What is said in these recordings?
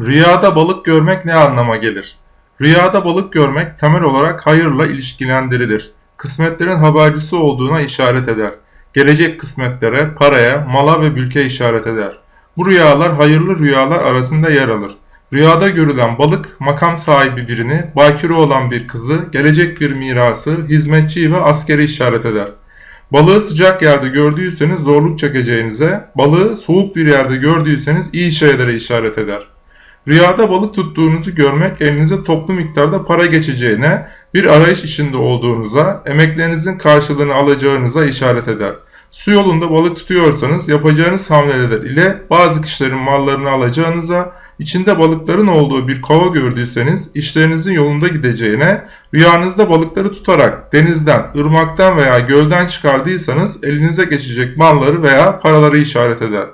Rüyada balık görmek ne anlama gelir? Rüyada balık görmek temel olarak hayırla ilişkilendirilir. Kısmetlerin habercisi olduğuna işaret eder. Gelecek kısmetlere, paraya, mala ve mülke işaret eder. Bu rüyalar hayırlı rüyalar arasında yer alır. Rüyada görülen balık makam sahibi birini, bakire olan bir kızı, gelecek bir mirası, hizmetçiyi ve askeri işaret eder. Balığı sıcak yerde gördüyseniz zorluk çekeceğinize, balığı soğuk bir yerde gördüyseniz iyi şeylere işaret eder. Rüyada balık tuttuğunuzu görmek elinize toplu miktarda para geçeceğine, bir arayış içinde olduğunuza, emeklerinizin karşılığını alacağınıza işaret eder. Su yolunda balık tutuyorsanız yapacağınız hamleler ile bazı kişilerin mallarını alacağınıza, içinde balıkların olduğu bir kova gördüyseniz işlerinizin yolunda gideceğine, rüyanızda balıkları tutarak denizden, ırmaktan veya gölden çıkardıysanız elinize geçecek malları veya paraları işaret eder.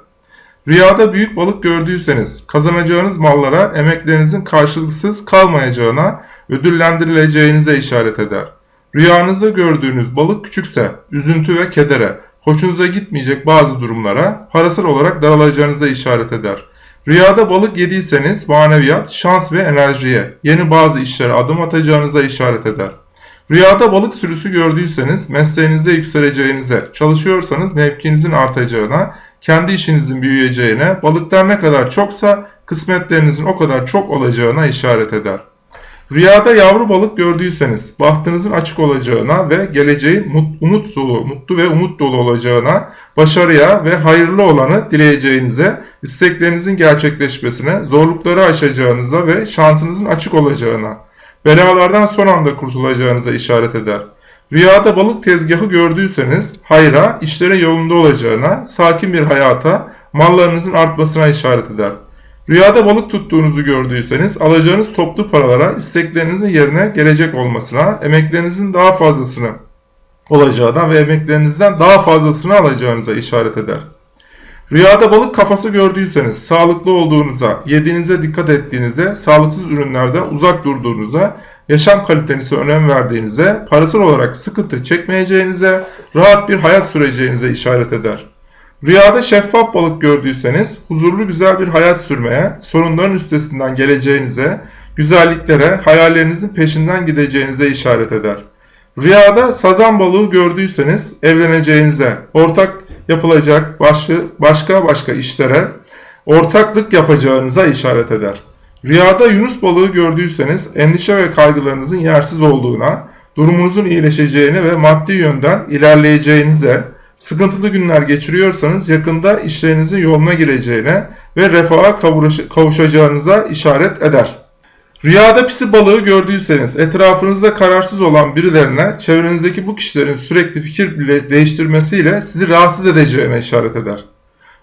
Rüyada büyük balık gördüyseniz kazanacağınız mallara emeklerinizin karşılıksız kalmayacağına, ödüllendirileceğinize işaret eder. Rüyanızda gördüğünüz balık küçükse üzüntü ve kedere, hoşunuza gitmeyecek bazı durumlara parasal olarak daralacağınıza işaret eder. Rüyada balık yediyseniz maneviyat, şans ve enerjiye, yeni bazı işlere adım atacağınıza işaret eder. Rüyada balık sürüsü gördüyseniz mesleğinizde yükseleceğinize, çalışıyorsanız mevkinizin artacağına, kendi işinizin büyüyeceğine, balıklar ne kadar çoksa kısmetlerinizin o kadar çok olacağına işaret eder. Rüyada yavru balık gördüyseniz bahtınızın açık olacağına ve geleceğin umut dolu, mutlu ve umut dolu olacağına, başarıya ve hayırlı olanı dileyeceğinize, isteklerinizin gerçekleşmesine, zorlukları aşacağınıza ve şansınızın açık olacağına, belalardan son anda kurtulacağınıza işaret eder. Rüyada balık tezgahı gördüyseniz hayra, işlerin yolunda olacağına, sakin bir hayata, mallarınızın artmasına işaret eder. Rüyada balık tuttuğunuzu gördüyseniz alacağınız toplu paralara isteklerinizin yerine gelecek olmasına, emeklerinizin daha fazlasını olacağına ve emeklerinizden daha fazlasını alacağınıza işaret eder. Rüyada balık kafası gördüyseniz sağlıklı olduğunuza, yediğinize dikkat ettiğinize, sağlıksız ürünlerden uzak durduğunuza, yaşam kalitenize önem verdiğinize, parasal olarak sıkıntı çekmeyeceğinize, rahat bir hayat süreceğinize işaret eder. Rüyada şeffaf balık gördüyseniz huzurlu güzel bir hayat sürmeye, sorunların üstesinden geleceğinize, güzelliklere, hayallerinizin peşinden gideceğinize işaret eder. Rüyada sazan balığı gördüyseniz evleneceğinize, ortak yapılacak başka başka işlere, ortaklık yapacağınıza işaret eder. Rüyada yunus balığı gördüyseniz endişe ve kaygılarınızın yersiz olduğuna, durumunuzun iyileşeceğine ve maddi yönden ilerleyeceğinize, Sıkıntılı günler geçiriyorsanız yakında işlerinizin yoluna gireceğine ve refaha kavuşacağınıza işaret eder. Rüyada pisi balığı gördüyseniz etrafınızda kararsız olan birilerine çevrenizdeki bu kişilerin sürekli fikir değiştirmesiyle sizi rahatsız edeceğine işaret eder.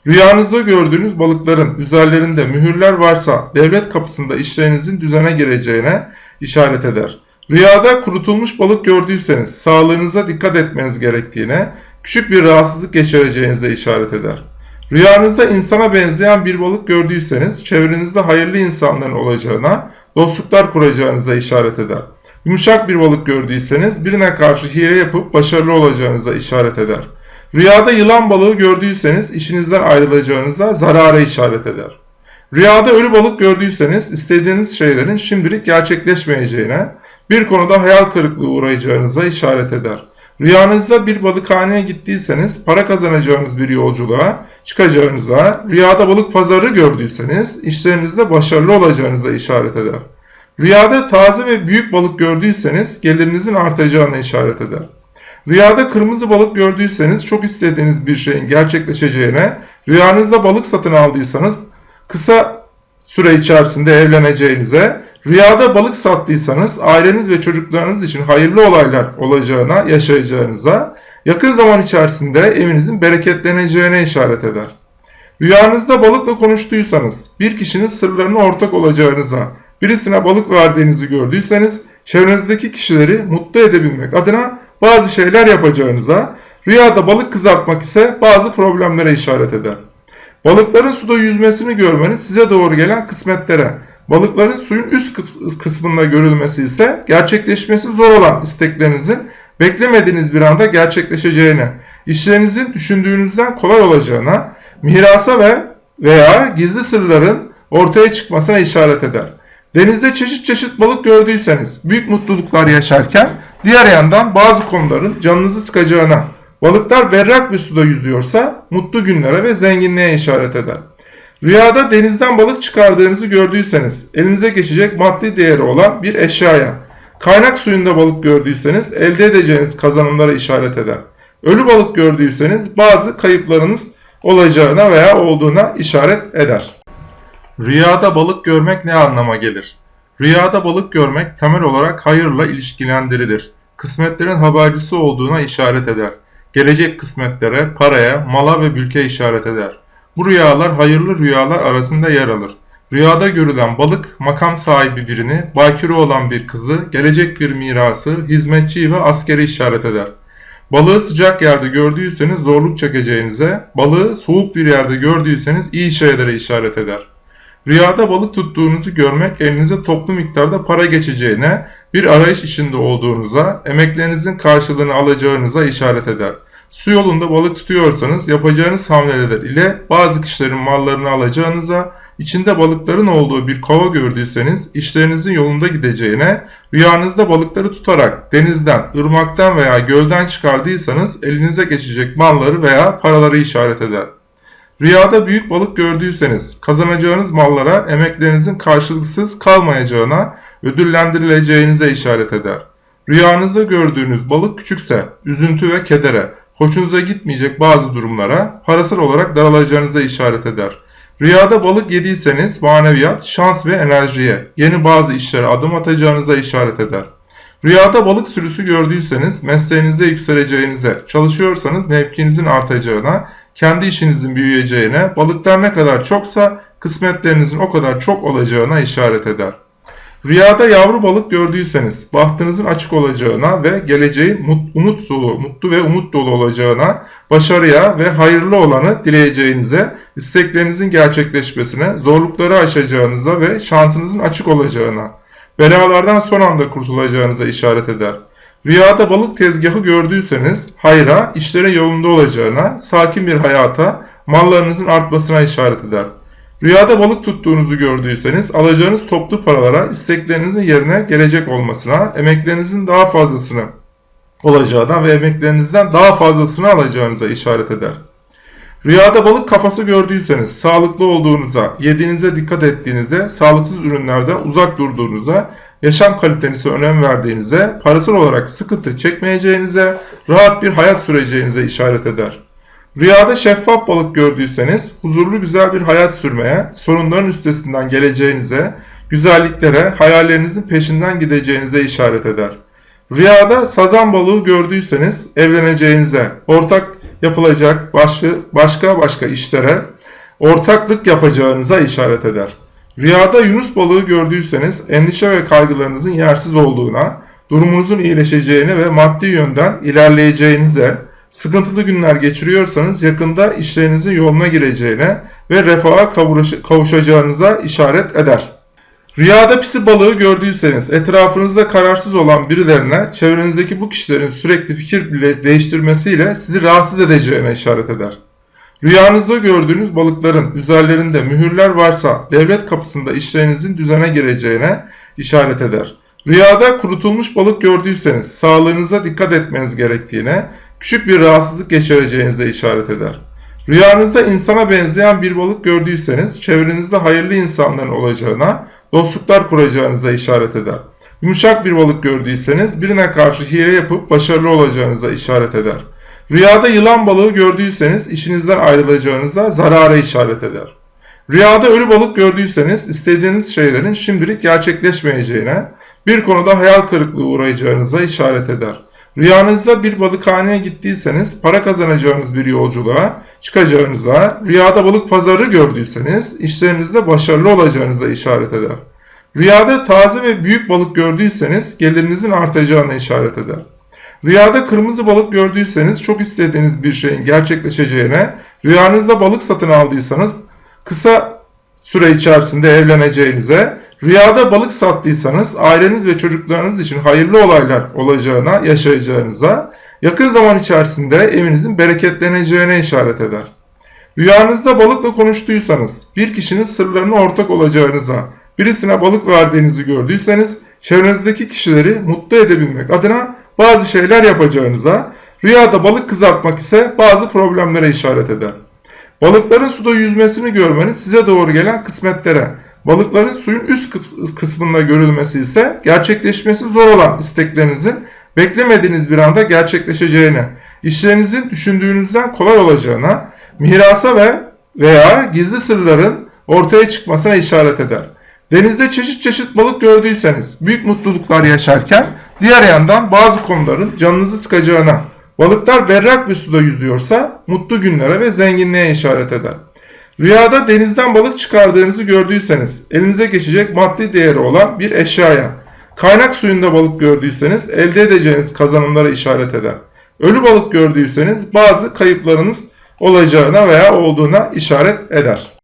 Rüyanızda gördüğünüz balıkların üzerlerinde mühürler varsa devlet kapısında işlerinizin düzene gireceğine işaret eder. Rüyada kurutulmuş balık gördüyseniz sağlığınıza dikkat etmeniz gerektiğine, küçük bir rahatsızlık geçireceğinize işaret eder. Rüyanızda insana benzeyen bir balık gördüyseniz çevrenizde hayırlı insanların olacağına, dostluklar kuracağınıza işaret eder. Yumuşak bir balık gördüyseniz birine karşı hile yapıp başarılı olacağınıza işaret eder. Rüyada yılan balığı gördüyseniz işinizden ayrılacağınıza zarara işaret eder. Rüyada ölü balık gördüyseniz istediğiniz şeylerin şimdilik gerçekleşmeyeceğine, bir konuda hayal kırıklığı uğrayacağınıza işaret eder. Rüyanızda bir balıkhaneye gittiyseniz para kazanacağınız bir yolculuğa çıkacağınıza, rüyada balık pazarı gördüyseniz işlerinizde başarılı olacağınıza işaret eder. Rüyada taze ve büyük balık gördüyseniz gelirinizin artacağına işaret eder. Rüyada kırmızı balık gördüyseniz çok istediğiniz bir şeyin gerçekleşeceğine, rüyanızda balık satın aldıysanız kısa süre içerisinde evleneceğinize, Rüyada balık sattıysanız aileniz ve çocuklarınız için hayırlı olaylar olacağına, yaşayacağınıza, yakın zaman içerisinde evinizin bereketleneceğine işaret eder. Rüyanızda balıkla konuştuysanız, bir kişinin sırlarına ortak olacağınıza, birisine balık verdiğinizi gördüyseniz, çevrenizdeki kişileri mutlu edebilmek adına bazı şeyler yapacağınıza, rüyada balık kızartmak ise bazı problemlere işaret eder. Balıkların suda yüzmesini görmeniz size doğru gelen kısmetlere, Balıkların suyun üst kısmında görülmesi ise gerçekleşmesi zor olan isteklerinizin beklemediğiniz bir anda gerçekleşeceğine, işlerinizin düşündüğünüzden kolay olacağına, mirasa ve veya gizli sırların ortaya çıkmasına işaret eder. Denizde çeşit çeşit balık gördüyseniz büyük mutluluklar yaşarken diğer yandan bazı konuların canınızı sıkacağına, balıklar berrak bir suda yüzüyorsa mutlu günlere ve zenginliğe işaret eder. Rüyada denizden balık çıkardığınızı gördüyseniz elinize geçecek maddi değeri olan bir eşyaya, kaynak suyunda balık gördüyseniz elde edeceğiniz kazanımlara işaret eder. Ölü balık gördüyseniz bazı kayıplarınız olacağına veya olduğuna işaret eder. Rüyada balık görmek ne anlama gelir? Rüyada balık görmek temel olarak hayırla ilişkilendirilir. Kısmetlerin habercisi olduğuna işaret eder. Gelecek kısmetlere, paraya, mala ve mülke işaret eder. Bu rüyalar hayırlı rüyalar arasında yer alır. Rüyada görülen balık makam sahibi birini, bakire olan bir kızı, gelecek bir mirası, hizmetçiyi ve askeri işaret eder. Balığı sıcak yerde gördüyseniz zorluk çekeceğinize, balığı soğuk bir yerde gördüyseniz iyi şeylere işaret eder. Rüyada balık tuttuğunuzu görmek elinize toplu miktarda para geçeceğine, bir arayış içinde olduğunuza, emeklerinizin karşılığını alacağınıza işaret eder. Su yolunda balık tutuyorsanız yapacağınız hamleler ile bazı kişilerin mallarını alacağınıza, içinde balıkların olduğu bir kova gördüyseniz işlerinizin yolunda gideceğine, rüyanızda balıkları tutarak denizden, ırmaktan veya gölden çıkardıysanız elinize geçecek malları veya paraları işaret eder. Rüyada büyük balık gördüyseniz kazanacağınız mallara emeklerinizin karşılıksız kalmayacağına, ödüllendirileceğinize işaret eder. Rüyanızda gördüğünüz balık küçükse üzüntü ve kedere, hoşunuza gitmeyecek bazı durumlara parasal olarak daralacağınıza işaret eder. Rüyada balık yediyseniz maneviyat, şans ve enerjiye, yeni bazı işlere adım atacağınıza işaret eder. Rüyada balık sürüsü gördüyseniz mesleğinizde yükseleceğinize, çalışıyorsanız mevkinizin artacağına, kendi işinizin büyüyeceğine, balıklar ne kadar çoksa kısmetlerinizin o kadar çok olacağına işaret eder. Rüyada yavru balık gördüyseniz bahtınızın açık olacağına ve geleceğin umut dolu, mutlu ve umut dolu olacağına, başarıya ve hayırlı olanı dileyeceğinize, isteklerinizin gerçekleşmesine, zorlukları aşacağınıza ve şansınızın açık olacağına, belalardan son anda kurtulacağınıza işaret eder. Rüyada balık tezgahı gördüyseniz hayra, işlerin yolunda olacağına, sakin bir hayata, mallarınızın artmasına işaret eder. Rüyada balık tuttuğunuzu gördüyseniz alacağınız toplu paralara isteklerinizin yerine gelecek olmasına, emeklerinizin daha fazlasını olacağına ve emeklerinizden daha fazlasını alacağınıza işaret eder. Rüyada balık kafası gördüyseniz sağlıklı olduğunuza, yediğinize dikkat ettiğinize, sağlıksız ürünlerden uzak durduğunuza, yaşam kalitenize önem verdiğinize, parasal olarak sıkıntı çekmeyeceğinize, rahat bir hayat süreceğinize işaret eder. Rüyada şeffaf balık gördüyseniz huzurlu güzel bir hayat sürmeye, sorunların üstesinden geleceğinize, güzelliklere, hayallerinizin peşinden gideceğinize işaret eder. Rüyada sazan balığı gördüyseniz evleneceğinize, ortak yapılacak başka başka, başka işlere ortaklık yapacağınıza işaret eder. Rüyada yunus balığı gördüyseniz endişe ve kaygılarınızın yersiz olduğuna, durumunuzun iyileşeceğine ve maddi yönden ilerleyeceğinize, sıkıntılı günler geçiriyorsanız yakında işlerinizin yoluna gireceğine ve refaha kavuşacağınıza işaret eder. Rüyada pisi balığı gördüyseniz etrafınızda kararsız olan birilerine çevrenizdeki bu kişilerin sürekli fikir değiştirmesiyle sizi rahatsız edeceğine işaret eder. Rüyanızda gördüğünüz balıkların üzerlerinde mühürler varsa devlet kapısında işlerinizin düzene gireceğine işaret eder. Rüyada kurutulmuş balık gördüyseniz sağlığınıza dikkat etmeniz gerektiğine, küçük bir rahatsızlık geçireceğinize işaret eder. Rüyanızda insana benzeyen bir balık gördüyseniz çevrenizde hayırlı insanların olacağına, dostluklar kuracağınıza işaret eder. Yumuşak bir balık gördüyseniz birine karşı hile yapıp başarılı olacağınıza işaret eder. Rüyada yılan balığı gördüyseniz işinizden ayrılacağınıza zarara işaret eder. Rüyada ölü balık gördüyseniz istediğiniz şeylerin şimdilik gerçekleşmeyeceğine, bir konuda hayal kırıklığı uğrayacağınıza işaret eder. Rüyanızda bir balıkhaneye gittiyseniz para kazanacağınız bir yolculuğa çıkacağınıza, rüyada balık pazarı gördüyseniz işlerinizde başarılı olacağınıza işaret eder. Rüyada taze ve büyük balık gördüyseniz gelirinizin artacağına işaret eder. Rüyada kırmızı balık gördüyseniz çok istediğiniz bir şeyin gerçekleşeceğine, rüyanızda balık satın aldıysanız kısa süre içerisinde evleneceğinize, Rüyada balık sattıysanız aileniz ve çocuklarınız için hayırlı olaylar olacağına, yaşayacağınıza, yakın zaman içerisinde evinizin bereketleneceğine işaret eder. Rüyanızda balıkla konuştuysanız, bir kişinin sırlarına ortak olacağınıza, birisine balık verdiğinizi gördüyseniz, çevrenizdeki kişileri mutlu edebilmek adına bazı şeyler yapacağınıza, rüyada balık kızartmak ise bazı problemlere işaret eder. Balıkların suda yüzmesini görmeniz size doğru gelen kısmetlere, balıkların suyun üst kıs- kısmında görülmesi ise gerçekleşmesi zor olan isteklerinizin beklemediğiniz bir anda gerçekleşeceğine, işlerinizin düşündüğünüzden kolay olacağına, mirasa ve veya gizli sırların ortaya çıkmasına işaret eder. Denizde çeşit çeşit balık gördüyseniz büyük mutluluklar yaşarken diğer yandan bazı konuların canınızı sıkacağına, balıklar berrak bir suda yüzüyorsa mutlu günlere ve zenginliğe işaret eder. Rüyada denizden balık çıkardığınızı gördüyseniz elinize geçecek maddi değeri olan bir eşyaya, kaynak suyunda balık gördüyseniz elde edeceğiniz kazanımlara işaret eder. Ölü balık gördüyseniz bazı kayıplarınız olacağına veya olduğuna işaret eder.